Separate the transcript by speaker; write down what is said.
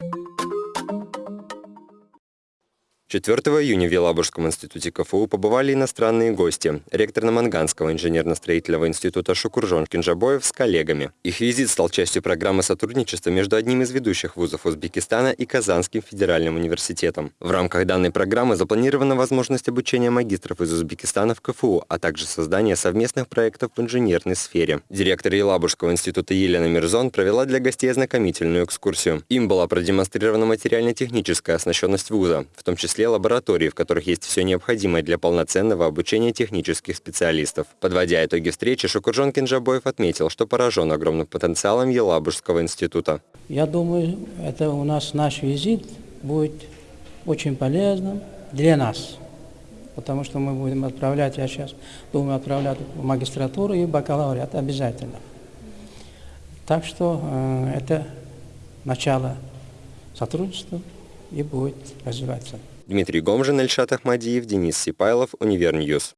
Speaker 1: you 4 июня в Елабужском институте КФУ побывали иностранные гости. Ректор Наманганского инженерно-строительного института Шукуржон Кинжабоев с коллегами. Их визит стал частью программы сотрудничества между одним из ведущих вузов Узбекистана и Казанским федеральным университетом. В рамках данной программы запланирована возможность обучения магистров из Узбекистана в КФУ, а также создание совместных проектов в инженерной сфере. Директор Елабужского института Елена Мирзон провела для гостей ознакомительную экскурсию. Им была продемонстрирована материально-техническая оснащенность вуза, в том числе числе лабораторий, в которых есть все необходимое для полноценного обучения технических специалистов. Подводя итоги встречи, Шукуржон Кинжабоев отметил, что поражен огромным потенциалом Елабужского института.
Speaker 2: Я думаю, это у нас наш визит будет очень полезным для нас, потому что мы будем отправлять, я сейчас думаю, отправлять в магистратуру и бакалавриат обязательно. Так что э, это начало сотрудничества и будет развиваться.
Speaker 1: Дмитрий Гомжин, Эльшат Ахмадиев, Денис Сипайлов, Univer News.